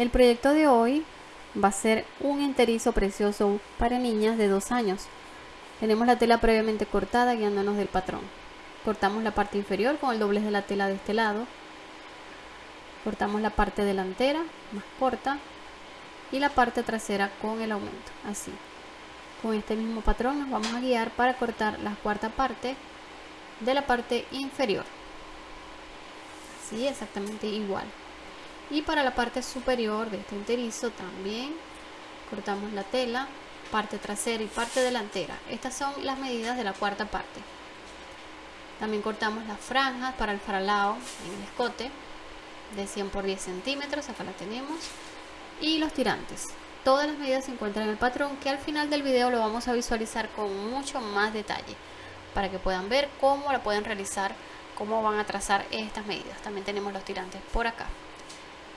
El proyecto de hoy va a ser un enterizo precioso para niñas de 2 años. Tenemos la tela previamente cortada guiándonos del patrón. Cortamos la parte inferior con el doblez de la tela de este lado. Cortamos la parte delantera más corta y la parte trasera con el aumento, así. Con este mismo patrón nos vamos a guiar para cortar la cuarta parte de la parte inferior. Así, exactamente igual. Y para la parte superior de este enterizo también cortamos la tela, parte trasera y parte delantera. Estas son las medidas de la cuarta parte. También cortamos las franjas para el faralao en el escote de 100 por 10 centímetros, acá la tenemos. Y los tirantes. Todas las medidas se encuentran en el patrón que al final del video lo vamos a visualizar con mucho más detalle para que puedan ver cómo la pueden realizar, cómo van a trazar estas medidas. También tenemos los tirantes por acá.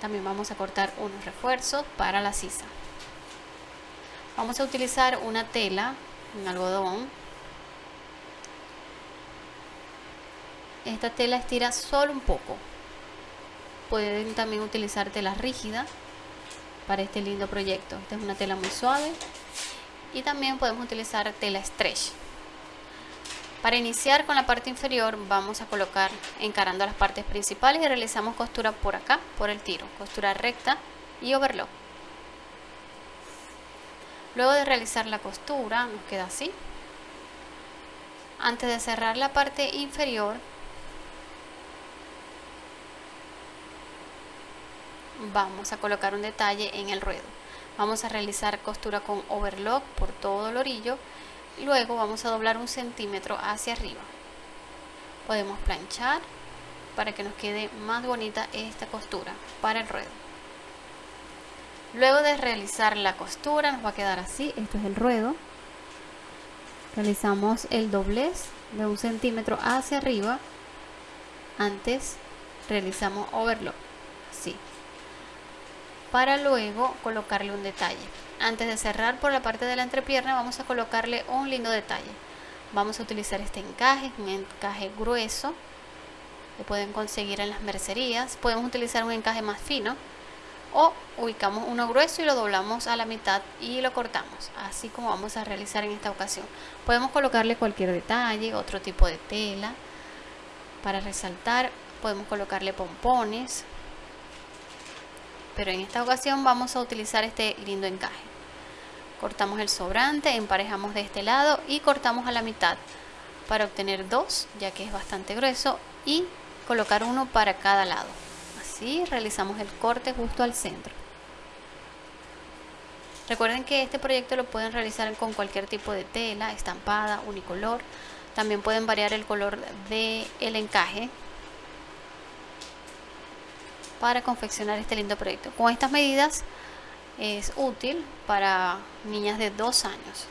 También vamos a cortar unos refuerzos para la sisa. Vamos a utilizar una tela, un algodón. Esta tela estira solo un poco. Pueden también utilizar tela rígida para este lindo proyecto. Esta es una tela muy suave y también podemos utilizar tela stretch. Para iniciar con la parte inferior vamos a colocar encarando las partes principales y realizamos costura por acá, por el tiro, costura recta y overlock. Luego de realizar la costura nos queda así. Antes de cerrar la parte inferior vamos a colocar un detalle en el ruedo vamos a realizar costura con overlock por todo el orillo luego vamos a doblar un centímetro hacia arriba. Podemos planchar para que nos quede más bonita esta costura para el ruedo. Luego de realizar la costura nos va a quedar así. Esto es el ruedo. Realizamos el doblez de un centímetro hacia arriba. Antes realizamos overlock. Así para luego colocarle un detalle. Antes de cerrar por la parte de la entrepierna vamos a colocarle un lindo detalle. Vamos a utilizar este encaje, un encaje grueso que pueden conseguir en las mercerías. Podemos utilizar un encaje más fino o ubicamos uno grueso y lo doblamos a la mitad y lo cortamos, así como vamos a realizar en esta ocasión. Podemos colocarle cualquier detalle, otro tipo de tela para resaltar. Podemos colocarle pompones, pero en esta ocasión vamos a utilizar este lindo encaje. Cortamos el sobrante, emparejamos de este lado y cortamos a la mitad para obtener dos ya que es bastante grueso y colocar uno para cada lado. Así realizamos el corte justo al centro. Recuerden que este proyecto lo pueden realizar con cualquier tipo de tela, estampada, unicolor. También pueden variar el color del el encaje para confeccionar este lindo proyecto. Con estas medidas es útil para niñas de dos años.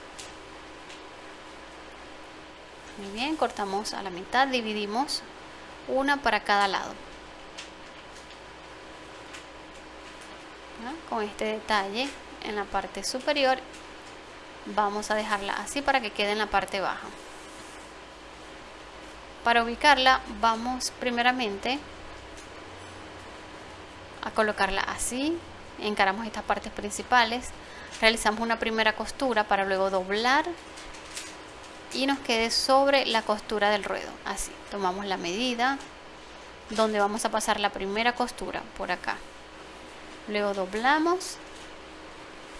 Muy bien, cortamos a la mitad, dividimos una para cada lado. Con este detalle en la parte superior vamos a dejarla así para que quede en la parte baja. Para ubicarla vamos primeramente a colocarla así. Encaramos estas partes principales. Realizamos una primera costura para luego doblar y nos quede sobre la costura del ruedo. Así tomamos la medida donde vamos a pasar la primera costura por acá. Luego doblamos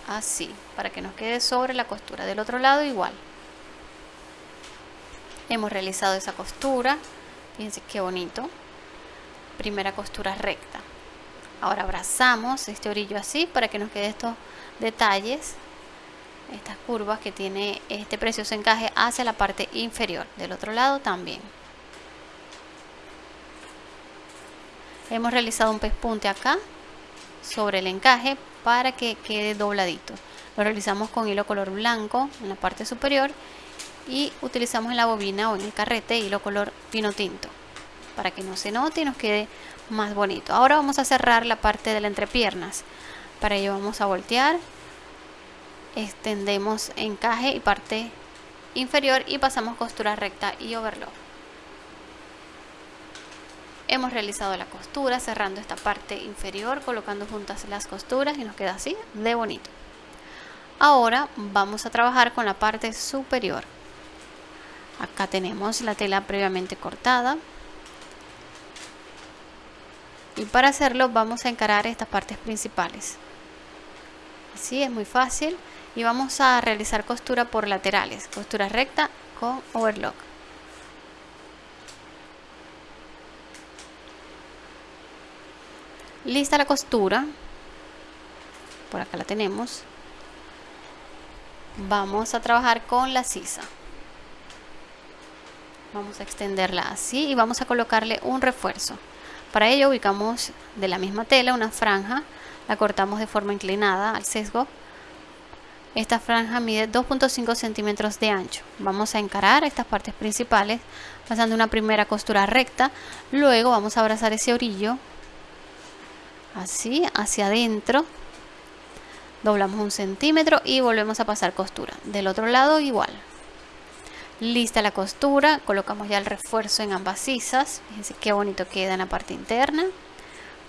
así para que nos quede sobre la costura del otro lado igual. Hemos realizado esa costura. Fíjense qué bonito. Primera costura recta ahora abrazamos este orillo así para que nos quede estos detalles estas curvas que tiene este precioso encaje hacia la parte inferior. Del otro lado también. Hemos realizado un pespunte acá sobre el encaje para que quede dobladito. Lo realizamos con hilo color blanco en la parte superior y utilizamos en la bobina o en el carrete hilo color pino tinto. Para que no se note y nos quede más bonito. Ahora vamos a cerrar la parte de la entrepiernas. Para ello vamos a voltear, extendemos encaje y parte inferior y pasamos costura recta y overlock. hemos realizado la costura cerrando esta parte inferior colocando juntas las costuras y nos queda así de bonito ahora vamos a trabajar con la parte superior acá tenemos la tela previamente cortada y para hacerlo vamos a encarar estas partes principales. Así es muy fácil. Y vamos a realizar costura por laterales. Costura recta con overlock. Lista la costura. Por acá la tenemos. Vamos a trabajar con la sisa. Vamos a extenderla así y vamos a colocarle un refuerzo para ello ubicamos de la misma tela una franja la cortamos de forma inclinada al sesgo. Esta franja mide 2.5 centímetros de ancho. Vamos a encarar estas partes principales pasando una primera costura recta. Luego vamos a abrazar ese orillo así hacia adentro. Doblamos un centímetro y volvemos a pasar costura. Del otro lado igual lista la costura colocamos ya el refuerzo en ambas sisas fíjense qué bonito queda en la parte interna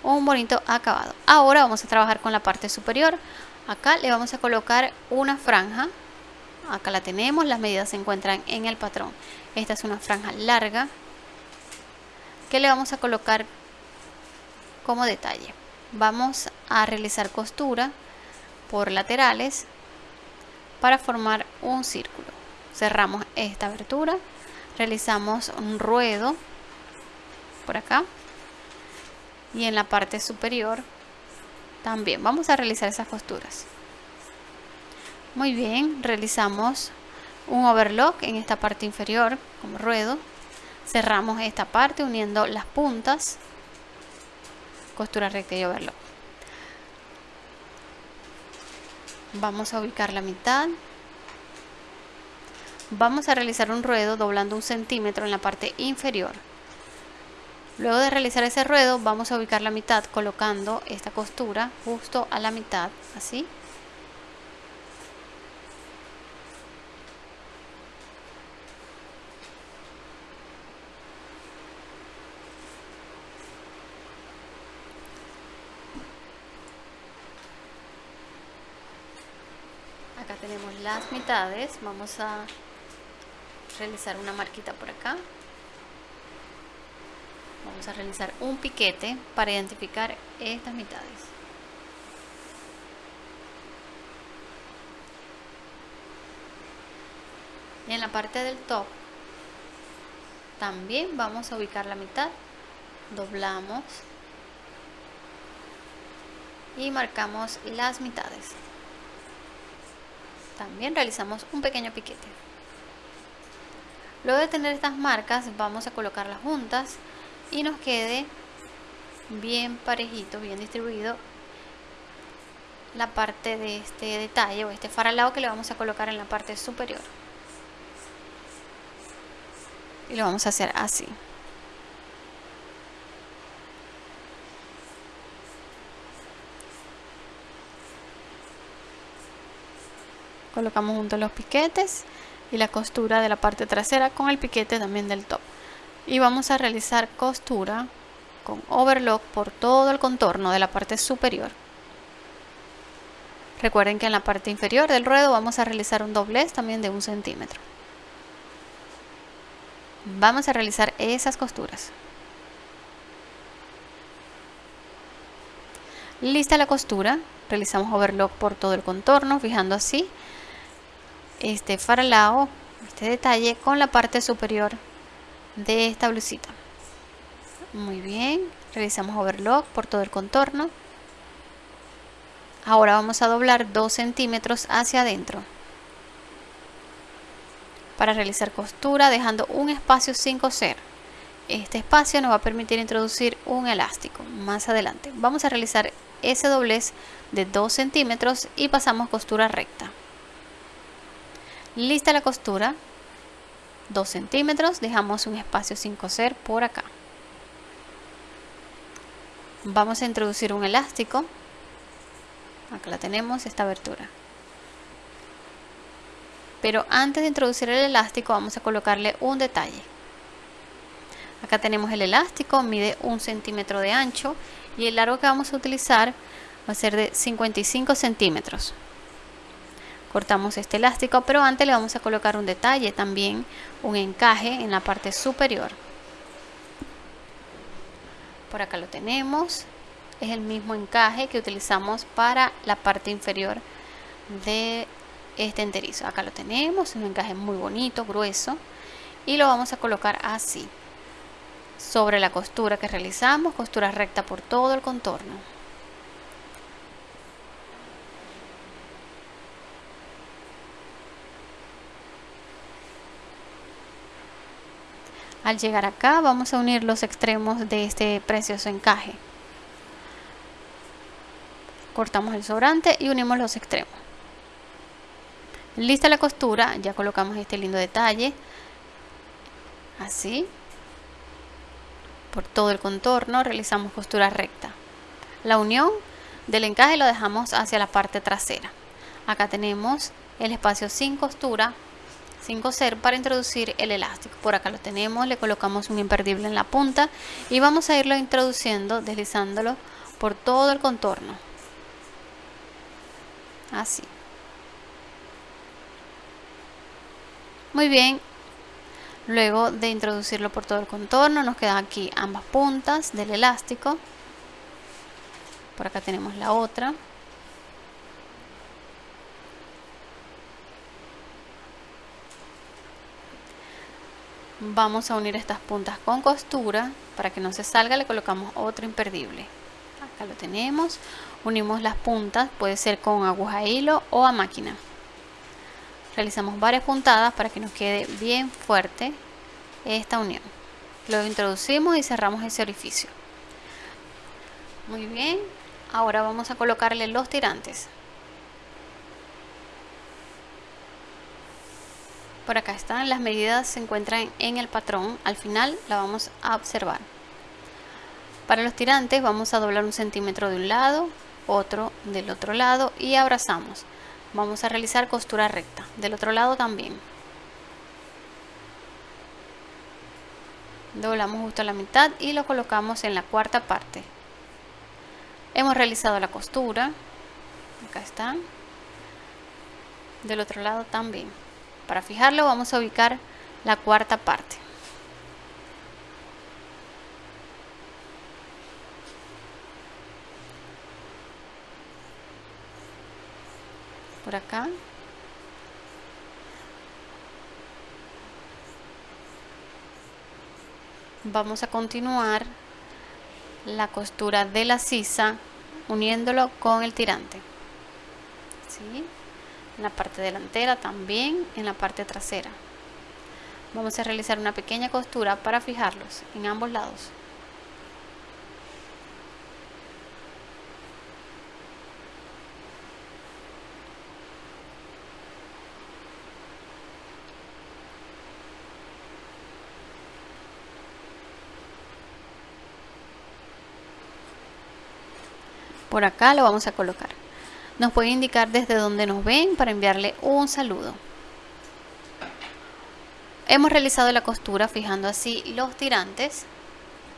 un bonito acabado. Ahora vamos a trabajar con la parte superior acá le vamos a colocar una franja acá la tenemos las medidas se encuentran en el patrón. Esta es una franja larga que le vamos a colocar como detalle. Vamos a realizar costura por laterales para formar un círculo cerramos esta abertura. Realizamos un ruedo por acá. Y en la parte superior también. Vamos a realizar esas costuras. Muy bien realizamos un overlock en esta parte inferior como ruedo. Cerramos esta parte uniendo las puntas. Costura recta y overlock. Vamos a ubicar la mitad vamos a realizar un ruedo doblando un centímetro en la parte inferior. Luego de realizar ese ruedo vamos a ubicar la mitad colocando esta costura justo a la mitad así. Acá tenemos las mitades vamos a realizar una marquita por acá. Vamos a realizar un piquete para identificar estas mitades. Y en la parte del top también vamos a ubicar la mitad. Doblamos y marcamos las mitades. También realizamos un pequeño piquete luego de tener estas marcas vamos a colocarlas juntas y nos quede bien parejito bien distribuido la parte de este detalle o este faralado que le vamos a colocar en la parte superior. Y lo vamos a hacer así. Colocamos juntos los piquetes y la costura de la parte trasera con el piquete también del top. Y vamos a realizar costura con overlock por todo el contorno de la parte superior. Recuerden que en la parte inferior del ruedo vamos a realizar un doblez también de un centímetro. Vamos a realizar esas costuras. Lista la costura. Realizamos overlock por todo el contorno fijando así este faralao, este detalle con la parte superior de esta blusita. Muy bien, realizamos overlock por todo el contorno. Ahora vamos a doblar 2 centímetros hacia adentro para realizar costura dejando un espacio sin coser. Este espacio nos va a permitir introducir un elástico más adelante. Vamos a realizar ese doblez de 2 centímetros y pasamos costura recta. Lista la costura, 2 centímetros, dejamos un espacio sin coser por acá. Vamos a introducir un elástico, acá la tenemos, esta abertura. Pero antes de introducir el elástico vamos a colocarle un detalle. Acá tenemos el elástico, mide un centímetro de ancho y el largo que vamos a utilizar va a ser de 55 centímetros. Cortamos este elástico, pero antes le vamos a colocar un detalle también, un encaje en la parte superior. Por acá lo tenemos, es el mismo encaje que utilizamos para la parte inferior de este enterizo. Acá lo tenemos, un encaje muy bonito, grueso y lo vamos a colocar así sobre la costura que realizamos, costura recta por todo el contorno. Al llegar acá vamos a unir los extremos de este precioso encaje. Cortamos el sobrante y unimos los extremos. Lista la costura, ya colocamos este lindo detalle. Así por todo el contorno realizamos costura recta. La unión del encaje lo dejamos hacia la parte trasera. Acá tenemos el espacio sin costura, sin coser para introducir el elástico. Por acá lo tenemos, le colocamos un imperdible en la punta y vamos a irlo introduciendo, deslizándolo por todo el contorno. Así. Muy bien, Luego de introducirlo por todo el contorno, nos quedan aquí ambas puntas del elástico. Por acá tenemos la otra. Vamos a unir estas puntas con costura. Para que no se salga le colocamos otro imperdible. Acá lo tenemos. Unimos las puntas, puede ser con aguja hilo o a máquina realizamos varias puntadas para que nos quede bien fuerte esta unión luego introducimos y cerramos ese orificio muy bien ahora vamos a colocarle los tirantes por acá están las medidas se encuentran en el patrón. Al final la vamos a observar. Para los tirantes vamos a doblar un centímetro de un lado otro del otro lado y abrazamos. Vamos a realizar costura recta del otro lado también. Doblamos justo a la mitad y lo colocamos en la cuarta parte. Hemos realizado la costura. Acá está del otro lado también para fijarlo vamos a ubicar la cuarta parte. Por acá. Vamos a continuar la costura de la sisa uniéndolo con el tirante. ¿sí? En la parte delantera también en la parte trasera. Vamos a realizar una pequeña costura para fijarlos en ambos lados. Por acá lo vamos a colocar nos puede indicar desde donde nos ven para enviarle un saludo. Hemos realizado la costura fijando así los tirantes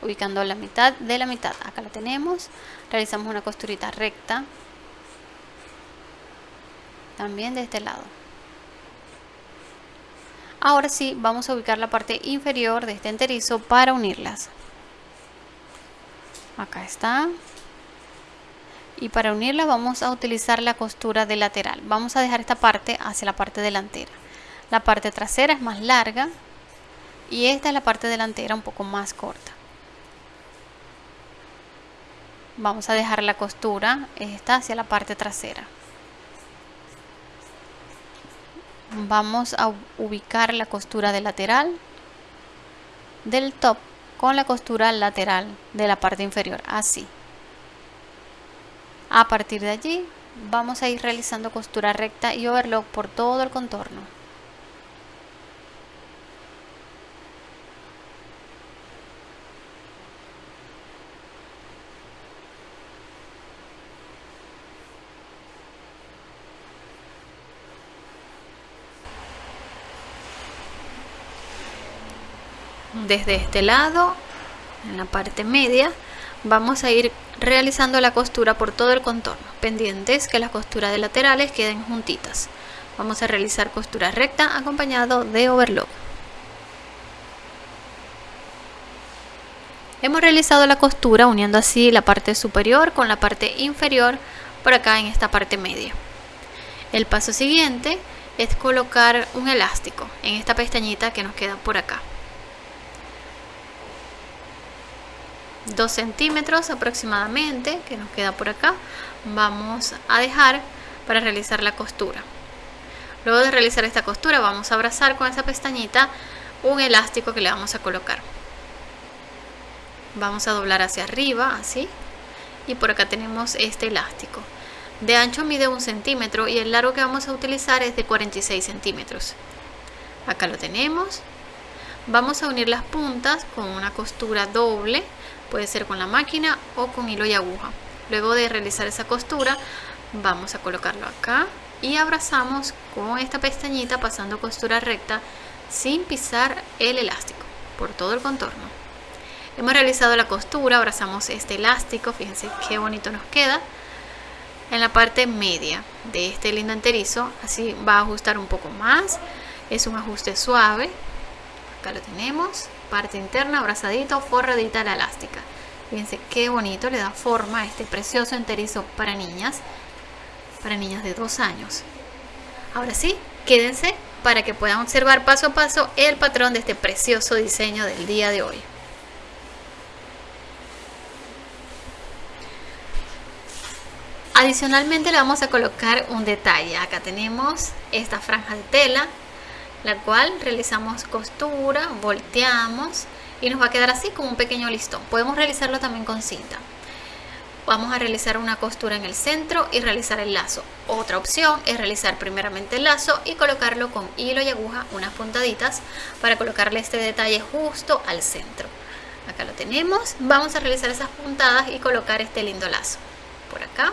ubicando la mitad de la mitad. Acá la tenemos. Realizamos una costurita recta también de este lado. Ahora sí vamos a ubicar la parte inferior de este enterizo para unirlas. Acá está y para unirla vamos a utilizar la costura de lateral. Vamos a dejar esta parte hacia la parte delantera. La parte trasera es más larga y esta es la parte delantera un poco más corta. Vamos a dejar la costura esta hacia la parte trasera. Vamos a ubicar la costura de lateral del top con la costura lateral de la parte inferior así a partir de allí vamos a ir realizando costura recta y overlock por todo el contorno. desde este lado en la parte media vamos a ir realizando la costura por todo el contorno pendientes que las costuras de laterales queden juntitas. Vamos a realizar costura recta acompañado de overlock. Hemos realizado la costura uniendo así la parte superior con la parte inferior por acá en esta parte media. El paso siguiente es colocar un elástico en esta pestañita que nos queda por acá 2 centímetros aproximadamente que nos queda por acá vamos a dejar para realizar la costura. Luego de realizar esta costura vamos a abrazar con esa pestañita un elástico que le vamos a colocar. Vamos a doblar hacia arriba así y por acá tenemos este elástico. De ancho mide un centímetro y el largo que vamos a utilizar es de 46 centímetros. Acá lo tenemos. Vamos a unir las puntas con una costura doble puede ser con la máquina o con hilo y aguja. Luego de realizar esa costura vamos a colocarlo acá y abrazamos con esta pestañita pasando costura recta sin pisar el elástico por todo el contorno. Hemos realizado la costura abrazamos este elástico fíjense qué bonito nos queda en la parte media de este lindo enterizo. Así va a ajustar un poco más es un ajuste suave. Acá lo tenemos parte interna abrazadito forradita la elástica. Fíjense qué bonito le da forma a este precioso enterizo para niñas para niñas de dos años. Ahora sí quédense para que puedan observar paso a paso el patrón de este precioso diseño del día de hoy. Adicionalmente le vamos a colocar un detalle. Acá tenemos esta franja de tela la cual realizamos costura, volteamos y nos va a quedar así como un pequeño listón. Podemos realizarlo también con cinta. Vamos a realizar una costura en el centro y realizar el lazo. Otra opción es realizar primeramente el lazo y colocarlo con hilo y aguja unas puntaditas para colocarle este detalle justo al centro. Acá lo tenemos. Vamos a realizar esas puntadas y colocar este lindo lazo. Por acá.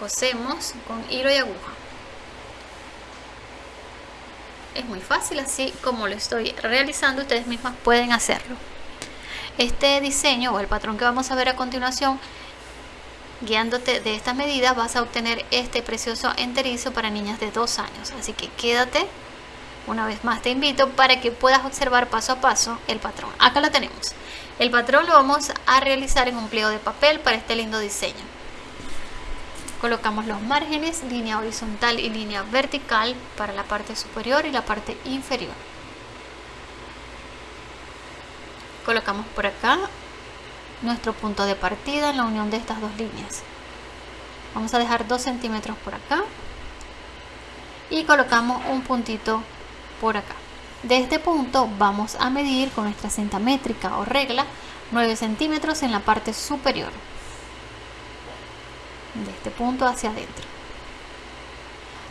Cosemos con hilo y aguja es muy fácil así como lo estoy realizando ustedes mismas pueden hacerlo. Este diseño o el patrón que vamos a ver a continuación guiándote de estas medidas vas a obtener este precioso enterizo para niñas de dos años. Así que quédate. Una vez más te invito para que puedas observar paso a paso el patrón. Acá lo tenemos. El patrón lo vamos a realizar en un pliego de papel para este lindo diseño colocamos los márgenes, línea horizontal y línea vertical para la parte superior y la parte inferior. Colocamos por acá nuestro punto de partida en la unión de estas dos líneas. Vamos a dejar 2 centímetros por acá y colocamos un puntito por acá. De este punto vamos a medir con nuestra cinta métrica o regla 9 centímetros en la parte superior de este punto hacia adentro.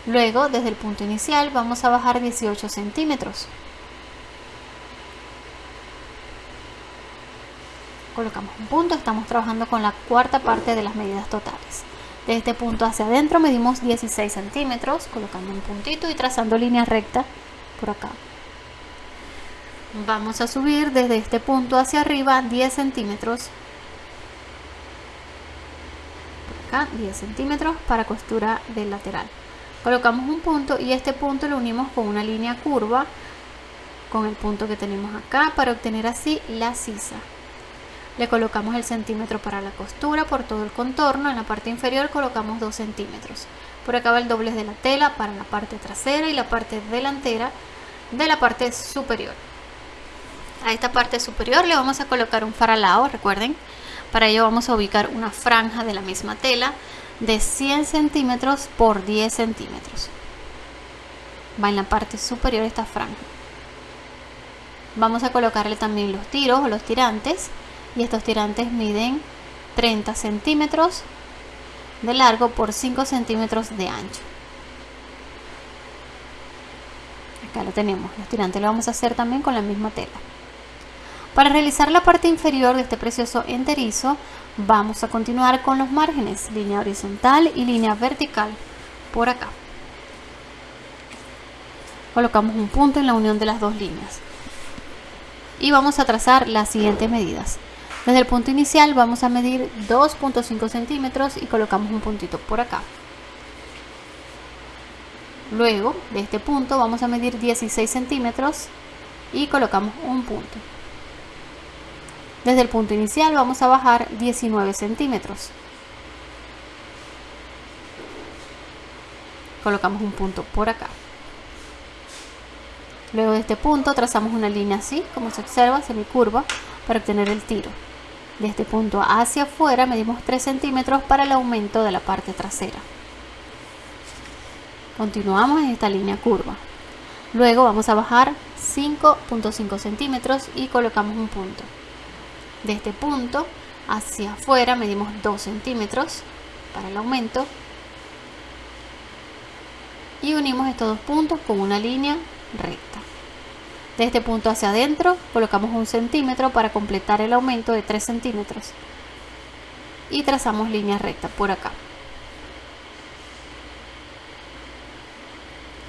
Luego, desde el punto inicial, vamos a bajar 18 centímetros. Colocamos un punto, estamos trabajando con la cuarta parte de las medidas totales. De este punto hacia adentro medimos 16 centímetros, colocando un puntito y trazando línea recta por acá. Vamos a subir desde este punto hacia arriba 10 centímetros 10 centímetros para costura del lateral. Colocamos un punto y este punto lo unimos con una línea curva con el punto que tenemos acá para obtener así la sisa. Le colocamos el centímetro para la costura por todo el contorno. En la parte inferior colocamos 2 centímetros. Por acá va el doblez de la tela para la parte trasera y la parte delantera de la parte superior a esta parte superior le vamos a colocar un faralao recuerden para ello vamos a ubicar una franja de la misma tela de 100 centímetros por 10 centímetros. Va en la parte superior esta franja. Vamos a colocarle también los tiros o los tirantes y estos tirantes miden 30 centímetros de largo por 5 centímetros de ancho. Acá lo tenemos, los tirantes lo vamos a hacer también con la misma tela. Para realizar la parte inferior de este precioso enterizo, vamos a continuar con los márgenes, línea horizontal y línea vertical, por acá. Colocamos un punto en la unión de las dos líneas. y vamos a trazar las siguientes medidas. Desde el punto inicial vamos a medir 2.5 centímetros y colocamos un puntito por acá. Luego de este punto vamos a medir 16 centímetros y colocamos un punto. Desde el punto inicial vamos a bajar 19 centímetros. Colocamos un punto por acá. Luego de este punto trazamos una línea así, como se observa, semicurva, para obtener el tiro. De este punto hacia afuera medimos 3 centímetros para el aumento de la parte trasera. Continuamos en esta línea curva. Luego vamos a bajar 5.5 centímetros y colocamos un punto. De este punto hacia afuera medimos 2 centímetros para el aumento y unimos estos dos puntos con una línea recta. De este punto hacia adentro colocamos un centímetro para completar el aumento de 3 centímetros y trazamos línea recta por acá.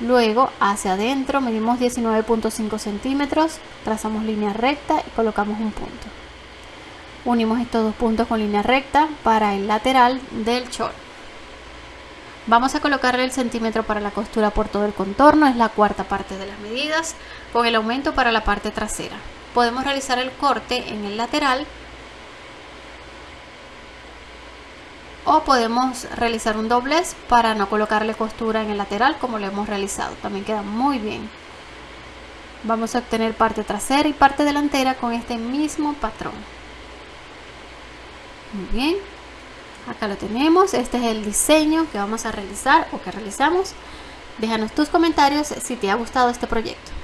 Luego hacia adentro medimos 19.5 centímetros, trazamos línea recta y colocamos un punto. Unimos estos dos puntos con línea recta para el lateral del short. Vamos a colocarle el centímetro para la costura por todo el contorno, es la cuarta parte de las medidas, con el aumento para la parte trasera. Podemos realizar el corte en el lateral o podemos realizar un doblez para no colocarle costura en el lateral como lo hemos realizado, también queda muy bien. Vamos a obtener parte trasera y parte delantera con este mismo patrón. Muy bien. Acá lo tenemos. Este es el diseño que vamos a realizar o que realizamos. Déjanos tus comentarios si te ha gustado este proyecto